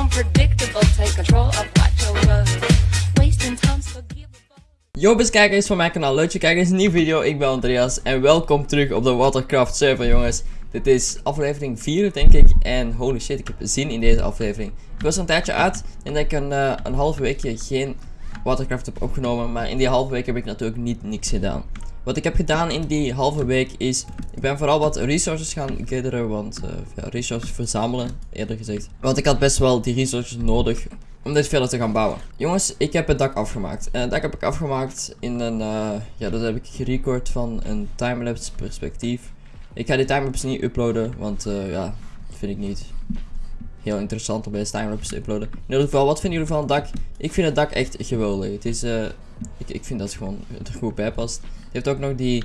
Unpredictable. Control. Yo beste kijkers van mijn kanaal, leuk dat je kijkt naar deze nieuwe video. Ik ben Andreas en welkom terug op de Watercraft server jongens. Dit is aflevering 4 denk ik en holy shit ik heb zin in deze aflevering. Ik was een tijdje uit en dat ik een, eh, een half weekje geen Watercraft heb opgenomen. Maar in die halve week heb ik natuurlijk niet niks gedaan. Wat ik heb gedaan in die halve week is, ik ben vooral wat resources gaan gatheren, want eh, ja, resources verzamelen, eerder gezegd. Want ik had best wel die resources nodig om dit verder te gaan bouwen. Jongens, ik heb het dak afgemaakt. En het dak heb ik afgemaakt in een, eh, ja dat heb ik gerecord van een timelapse perspectief. Ik ga die timelapse niet uploaden, want eh, ja, vind ik niet heel interessant om deze timelapse te uploaden. In ieder geval, wat vinden jullie van het dak? Ik vind het dak echt geweldig. Het is, ik, ik vind dat het gewoon er goed bij past. Het heeft ook nog die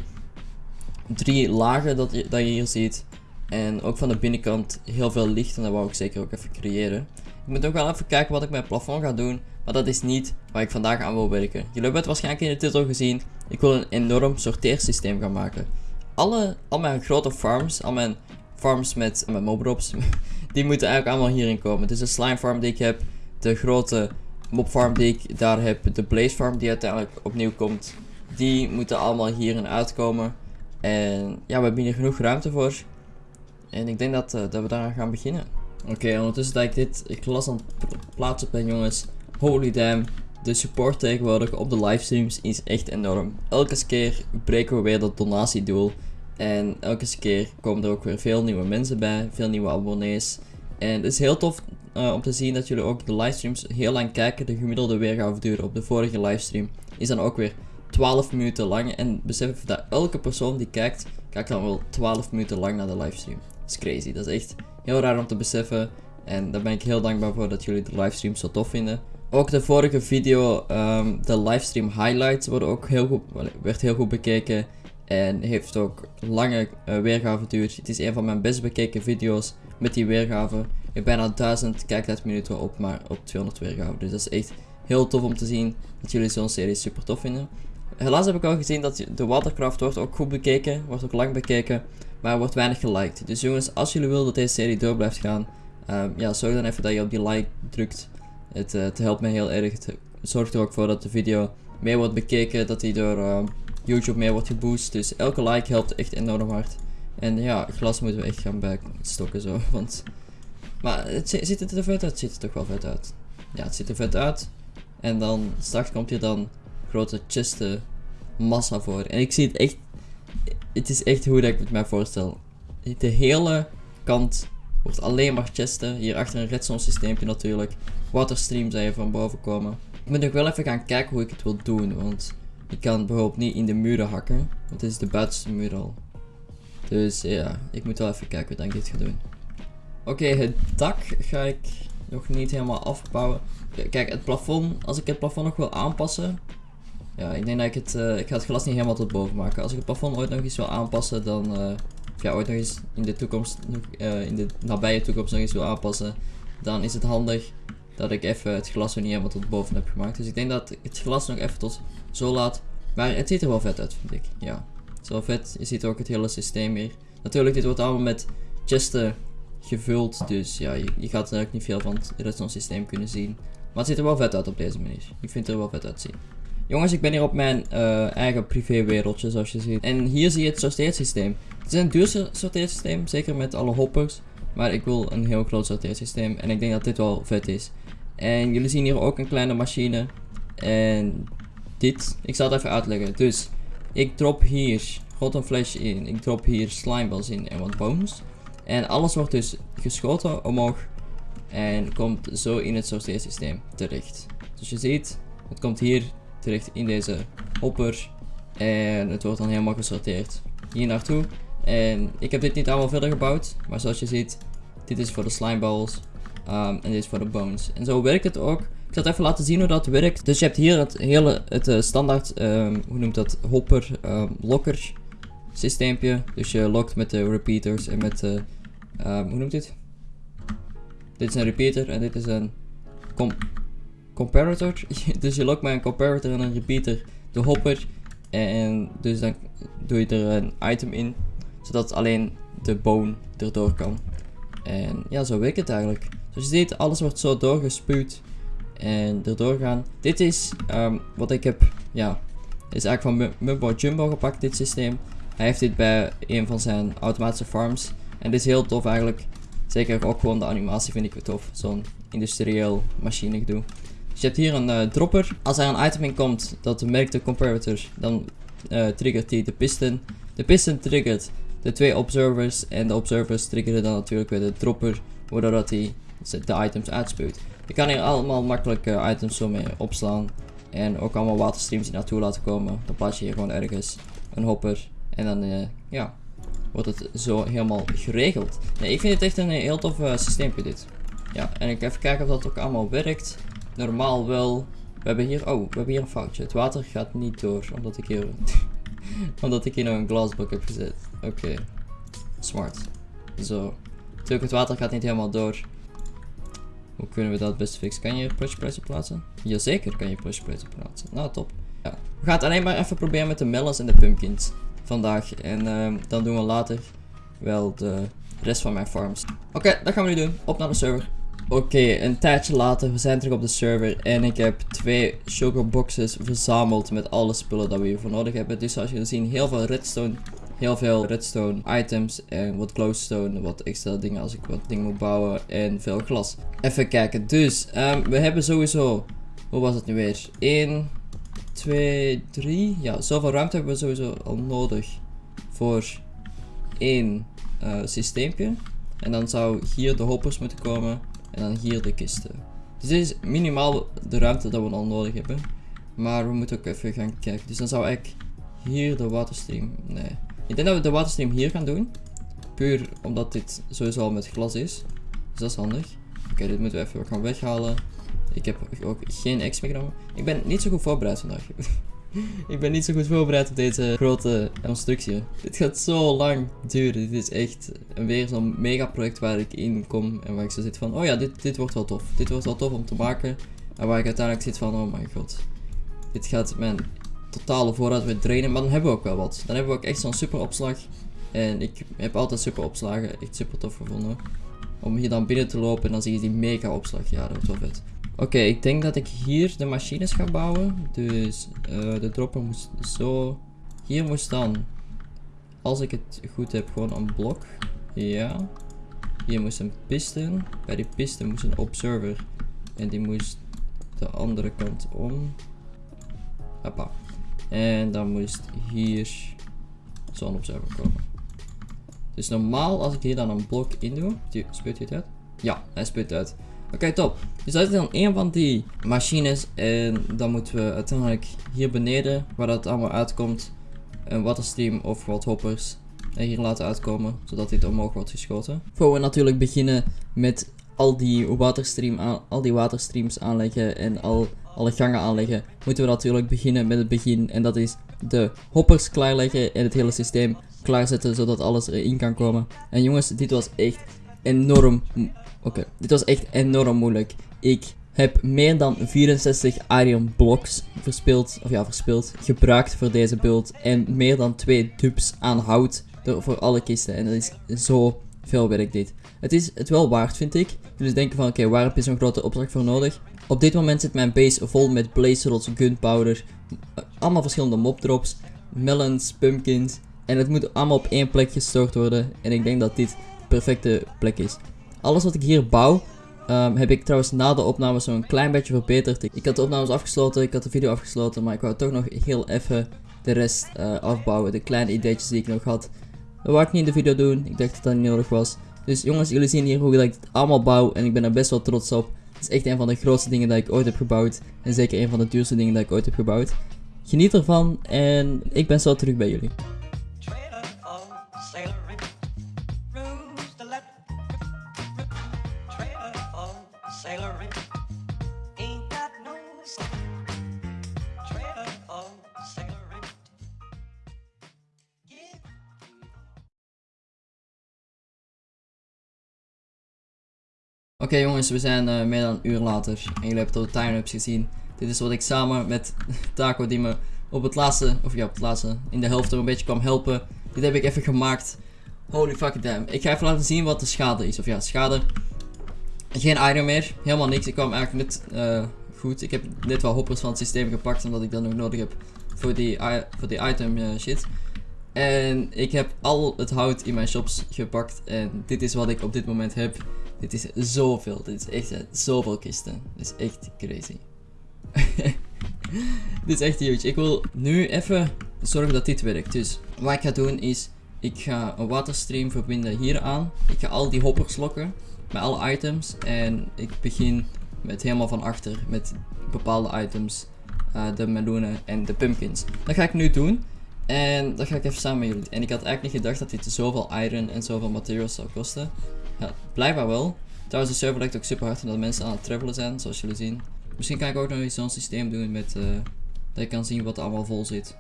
drie lagen dat je, dat je hier ziet. En ook van de binnenkant heel veel licht en dat wou ik zeker ook even creëren. Ik moet ook wel even kijken wat ik met het plafond ga doen. Maar dat is niet waar ik vandaag aan wil werken. Jullie hebben het waarschijnlijk in de titel gezien. Ik wil een enorm sorteersysteem gaan maken. Alle, al mijn grote farms, al mijn farms met, met mobrops, die moeten eigenlijk allemaal hierin komen. Dus de slime farm die ik heb, de grote mob farm die ik daar heb, de blaze farm die uiteindelijk opnieuw komt. Die moeten allemaal hierin uitkomen. En ja, we hebben hier genoeg ruimte voor. En ik denk dat, eh, dat we daaraan gaan beginnen. Oké, ondertussen dat ik dit glas aan het plaatsen ben, jongens. Holy damn. De support tegenwoordig op de livestreams is echt enorm. Elke keer breken we weer dat donatiedoel. En elke keer komen er ook weer veel nieuwe mensen bij. Veel nieuwe abonnees. En het is heel tof eh, om te zien dat jullie ook de livestreams heel lang kijken. De gemiddelde weergaveduur op de vorige livestream is dan ook weer 12 minuten lang. En besef dat elke persoon die kijkt, kijkt dan wel 12 minuten lang naar de livestream. Dat is crazy. Dat is echt heel raar om te beseffen. En daar ben ik heel dankbaar voor dat jullie de livestream zo tof vinden. Ook de vorige video, ehm, de livestream highlights, worden ook heel goed, werd heel goed bekeken. En heeft ook lange uh, weergaveduur. Het is een van mijn best bekeken video's met die weergave. Ik bijna 1000 kijktijdminuten op, maar op 200 weergave. Dus dat is echt heel tof om te zien dat jullie zo'n serie super tof vinden. Helaas heb ik al gezien dat de Watercraft wordt ook goed bekeken, wordt ook lang bekeken, maar wordt weinig geliked. Dus jongens, als jullie willen dat deze serie door blijft gaan, um, ja, zorg dan even dat je op die like drukt. Het, uh, het helpt mij heel erg. Het zorgt er ook voor dat de video meer wordt bekeken, dat die door uh, YouTube meer wordt geboost. Dus elke like helpt echt enorm hard. En ja, glas moeten we echt gaan bijstokken zo, want... Maar het, ziet het er vet uit? Het ziet er toch wel vet uit. Ja, het ziet er vet uit. En dan straks komt hier dan grote chisten massa voor. En ik zie het echt... Het is echt hoe dat ik het mij voorstel. De hele kant wordt alleen maar chesten. Hier achter een redstone systeempje natuurlijk. Waterstream zijn van boven komen. Ik moet nog wel even gaan kijken hoe ik het wil doen. Want ik kan bijvoorbeeld niet in de muren hakken. Want dit is de buitenste muur al. Dus ja, ik moet wel even kijken hoe ik dit ga doen. Oké, het dak ga ik nog niet helemaal afbouwen. Kijk, het plafond, als ik het plafond nog wil aanpassen. Ja, ik denk dat ik het, uh, ik ga het glas niet helemaal tot boven maken. Als ik het plafond ooit nog eens wil aanpassen, dan, uh, ja, ooit nog eens in de toekomst, uh, in de nabije toekomst nog eens wil aanpassen. Dan is het handig dat ik even het glas niet helemaal tot boven heb gemaakt. Dus ik denk dat ik het glas nog even tot zo laat. Maar het ziet er wel vet uit, vind ik. Ja, wel vet. Je ziet ook het hele systeem hier. Natuurlijk, dit wordt allemaal met chesten gevuld. Dus ja, je, gaat er ook niet veel van het redstone systeem kunnen zien. Maar het ziet er wel vet uit op deze manier. Ik vind het er wel vet uitzien. Jongens, ik ben hier op mijn uh, eigen privé wereldje, zoals je ziet. En hier zie je het sorteersysteem. Het is een duur sorteersysteem, zeker met alle hoppers. Maar ik wil een heel groot sorteersysteem. En ik denk dat dit wel vet is. En jullie zien hier ook een kleine machine. En dit, ik zal het even uitleggen. Dus, ik drop hier een flash in. Ik drop hier slimeballs in en wat bones. En alles wordt dus geschoten omhoog. En komt zo in het sorteersysteem terecht. Dus je ziet, het komt hier terecht in deze hopper. En het wordt dan helemaal gesorteerd hier naartoe. En ik heb dit niet allemaal verder gebouwd. Maar zoals je ziet, dit is voor de slimeballs. Um, en dit is voor de bones. En zo werkt het ook. Ik zal het even laten zien hoe dat werkt. Dus je hebt hier het hele het uh, standaard, um, hoe noemt dat, hopper, um, locker systeempje. Dus je lokt met de repeaters en met de, hoe noemt dit? Dit is een repeater en dit is een com comparator. dus je lokt met een comparator en een repeater de hopper. En dus dan doe je er een item in. zodat alleen de bone erdoor kan. En ja, zo werkt het eigenlijk. Zoals je ziet, alles wordt zo doorgespuwd en erdoor gaan. Dit is ehm, wat ik heb, ja, is eigenlijk van Mu- Mumbo Jumbo gepakt, dit systeem. Hij heeft dit bij een van zijn automatische farms. En dit is heel tof eigenlijk. Zeker ook gewoon de animatie vind ik weer tof. Zo'n industrieel machine gedoe. Dus je hebt hier een eh, dropper. Als er een item in komt dat merkt de comparator, dan eh, triggert die de piston. De piston triggert de twee observers. En de observers triggeren dan natuurlijk weer de dropper, waardoor dat hij de items uitspuwt. Je kan hier allemaal makkelijk eh, items zo mee opslaan. En ook allemaal waterstreams die naartoe laten komen. Dan plaats je hier gewoon ergens een hopper. En dan eh, ja, wordt het zo helemaal geregeld. Nee, ik vind het echt een heel tof uh, systeempje dit. Ja, en ik even kijken of dat ook allemaal werkt. Normaal wel. We hebben hier, oh, we hebben hier een foutje. Het water gaat niet door, omdat ik hier, omdat ik hier nog een glasblok heb gezet. Oké, smart. Zo. Natuurlijk, het water gaat niet helemaal door. Hoe kunnen we dat het beste fixen? Kan je pressure plates plaatsen? Jazeker kan je pressure plates plaatsen. Nou, top. Ja. We gaan het alleen maar even proberen met de melons en de pumpkins vandaag. En ehm, dan doen we later wel de rest van mijn farms. Oké, dat gaan we nu doen. Op naar de server. Oké, een tijdje later, we zijn terug op de server en ik heb twee sugar boxes verzameld met alle spullen dat we hiervoor nodig hebben. Dus zoals jullie zien, heel veel redstone, heel veel redstone items en wat glowstone, wat extra dingen als ik wat dingen moet bouwen en veel glas. Even kijken, dus ehm, we hebben sowieso, hoe was het nu weer? 1, 2, 3, ja, zoveel ruimte hebben we sowieso al nodig voor één uh, systeempje. En dan zou hier de hoppers moeten komen. En dan hier de kisten. Dus dit is minimaal de ruimte dat we al nodig hebben. Maar we moeten ook even gaan kijken. Dus dan zou ik hier de waterstream. Nee. Ik denk dat we de waterstream hier gaan doen. Puur omdat dit sowieso al met glas is. Dus dat is handig. Oké, dit moeten we even gaan weghalen. Ik heb ook geen X meegenomen. Ik ben niet zo goed voorbereid vandaag. ik ben niet zo goed voorbereid op deze grote constructie. Dit gaat zo lang duren. Dit is echt weer zo'n mega project waar ik in kom. En waar ik zo zit van, oh ja, dit, dit wordt wel tof. Dit wordt wel tof om te maken. En waar ik uiteindelijk zit van, oh mijn god. Dit gaat mijn totale voorraad weer drainen. Maar dan hebben we ook wel wat. Dan hebben we ook echt zo'n super opslag. En ik heb altijd super opslagen. Echt super tof gevonden. Om hier dan binnen te lopen en dan zie je die mega opslag. Ja, dat wordt wel vet. Oké, ik denk dat ik hier de machines ga bouwen. Dus uh, de dropper moest zo. Hier moest dan, als ik het goed heb, gewoon een blok. Ja. Hier moest een piston. Bij die piston moest een observer. En die moest de andere kant om. Hoppa. En dan moest hier zo'n observer komen. Dus normaal als ik hier dan een blok in doe, spuit hij het uit? Ja, hij spuit uit. Oké, top. Dus dat is dan een van die machines. En dan moeten we uiteindelijk hier beneden, waar dat allemaal uitkomt, een waterstream of wat hoppers hier laten uitkomen. Zodat dit omhoog wordt geschoten. Voor we natuurlijk beginnen met al die, waterstream al die waterstreams aanleggen en al, alle gangen aanleggen, moeten we natuurlijk beginnen met het begin. En dat is de hoppers klaarleggen en het hele systeem klaarzetten, zodat alles erin kan komen. En jongens, dit was echt enorm Oké, dit was echt enorm moeilijk. Ik heb meer dan 64 iron blocks verspild, of ja, verspild, gebruikt voor deze build. En meer dan 2 dubs aan hout voor alle kisten. En dat is zo veel werk dit. Het is het wel waard, vind ik. Dus denken van, oké, waar heb je zo'n grote opdracht voor nodig? Op dit moment zit mijn base vol met blaze rods, gunpowder, allemaal verschillende mob drops, melons, pumpkins. En het moet allemaal op één plek gestort worden. En ik denk dat dit de perfecte plek is. Alles wat ik hier bouw, um, heb ik trouwens na de opname zo'n klein beetje verbeterd. Ik, had de opnames afgesloten, ik had de video afgesloten, maar ik wou toch nog heel even de rest uh, afbouwen. De kleine ideetjes die ik nog had. Dat wou ik niet in de video doen, ik dacht dat dat niet nodig was. Dus jongens, jullie zien hier hoe ik het allemaal bouw en ik ben er best wel trots op. Het is echt een van de grootste dingen dat ik ooit heb gebouwd. En zeker een van de duurste dingen dat ik ooit heb gebouwd. Geniet ervan en ik ben zo terug bij jullie. Oké jongens, we zijn uh, meer dan een uur later en jullie hebben de time-ups gezien. Dit is wat ik samen met Taco die me op het laatste, of ja op het laatste, in de helft er een beetje kwam helpen. Dit heb ik even gemaakt. Holy fucking damn. Ik ga even laten zien wat de schade is. Of ja, schade. Geen item meer. Helemaal niks. Ik kwam eigenlijk net eh, goed. Ik heb net wel hoppers van het systeem gepakt. Omdat ik dat nog nodig heb voor die, voor die item eh, shit. En ik heb al het hout in mijn shops gepakt. En dit is wat ik op dit moment heb. Dit is zoveel. Dit is echt eh, zoveel kisten. Dit is echt crazy. dit is echt huge. Ik wil nu even zorgen dat dit werkt. Dus wat ik ga doen is. Ik ga een waterstream verbinden hier aan. Ik ga al die hoppers lokken. Met alle items. En ik begin met helemaal van achter. Met bepaalde items. eh, de meloenen en de pumpkins. Dat ga ik nu doen. En dat ga ik even samen met jullie. En ik had eigenlijk niet gedacht dat dit zoveel iron en zoveel materials zou kosten. Ja, blijkbaar wel. Trouwens, de server lijkt ook super hard omdat mensen aan het travelen zijn, zoals jullie zien. Misschien kan ik ook nog eens zo'n systeem doen met eh, dat ik kan zien wat er allemaal vol zit.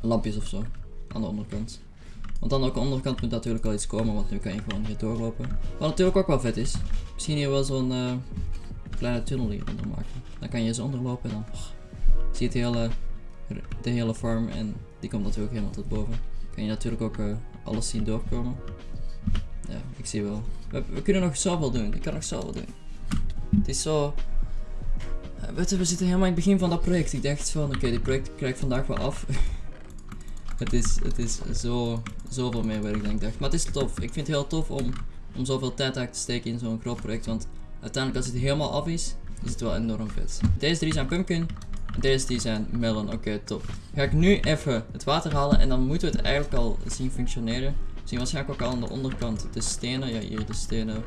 Lampjes of zo. Aan de onderkant. Want aan de onderkant moet natuurlijk wel iets komen, want nu kan je gewoon hier doorlopen. Wat natuurlijk ook wel vet is. Misschien hier wel zo'n eh, kleine tunnel hieronder maken. Dan kan je eens onderlopen en dan oh, zie je hele, de hele farm en die komt natuurlijk helemaal tot boven. Kan je natuurlijk ook eh, alles zien doorkomen. Ja, ik zie wel. We, kunnen nog zoveel doen. Ik kan nog zoveel doen. Het is zo... Eh, Weet je, we zitten helemaal in het begin van dat project. Ik dacht van, oké, dit project krijg ik vandaag wel af. het is, het is zo, zoveel meer werk dan ik dacht. Maar het is tof. Ik vind het heel tof om, om zoveel tijd te steken in zo'n groot project. Want uiteindelijk als het helemaal af is, is het wel enorm vet. Deze drie zijn pumpkin. Deze die zijn melon. Oké, top. Ga ik nu even het water halen en dan moeten we het eigenlijk al zien functioneren. Zien waarschijnlijk ook al aan de onderkant de stenen. Ja, hier de stenen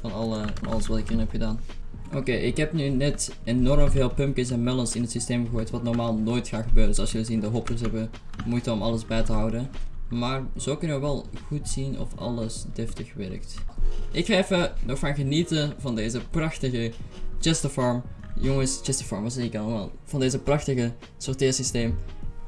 van, alle, alles wat ik erin heb gedaan. Oké, ik heb nu net enorm veel pumpkins en melons in het systeem gegooid, wat normaal nooit gaat gebeuren. Dus als jullie zien, de hoppers hebben moeite om alles bij te houden. Maar zo kunnen we wel goed zien of alles deftig werkt. Ik ga even nog van genieten van deze prachtige Chester Farm. Jongens, Chester Farm, wat zeg ik allemaal? Van deze prachtige sorteersysteem.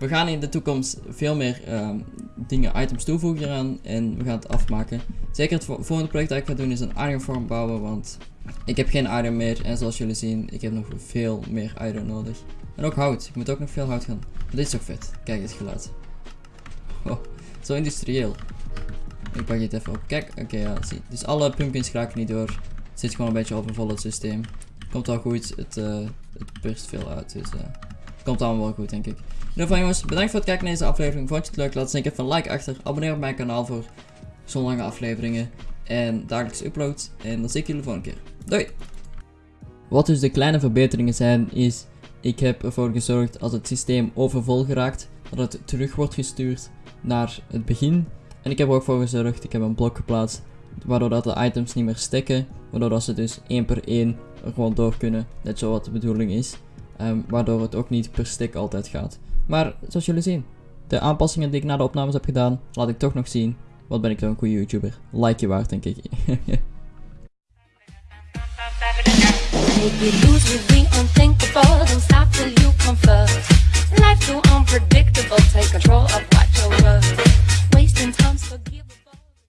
We gaan in de toekomst veel meer ehm, dingen, items toevoegen eraan en we gaan het afmaken. Zeker het vo- volgende project dat ik ga doen is een iron farm bouwen, want ik heb geen iron meer en zoals jullie zien, ik heb nog veel meer iron nodig. En ook hout, ik moet ook nog veel hout gaan. Dit is ook vet, kijk het geluid. Oh, zo industrieel. Ik pak dit even op. Kijk, oké ja, zie. Dus alle pumpkins raken niet door. Het zit gewoon een beetje overvol het systeem. Komt wel goed, het, eh het burst veel uit, dus eh komt allemaal wel goed denk ik. In ieder jongens, bedankt voor het kijken naar deze aflevering. Vond je het leuk? Laat zeker even een like achter. Abonneer op mijn kanaal voor zo'n lange afleveringen. En dagelijks uploads. En dan zie ik jullie de volgende keer. Doei! Wat dus de kleine verbeteringen zijn, is ik heb ervoor gezorgd als het systeem overvol geraakt, dat het terug wordt gestuurd naar het begin. En ik heb er ook voor gezorgd, ik heb een blok geplaatst, waardoor dat de items niet meer stekken, waardoor dat ze dus één per één er gewoon door kunnen, net zo wat de bedoeling is. Ehm, waardoor het ook niet per stick altijd gaat. Maar zoals jullie zien, de aanpassingen die ik na de opnames heb gedaan, laat ik toch nog zien. Wat ben ik dan een goede YouTuber. Like je waard, denk ik.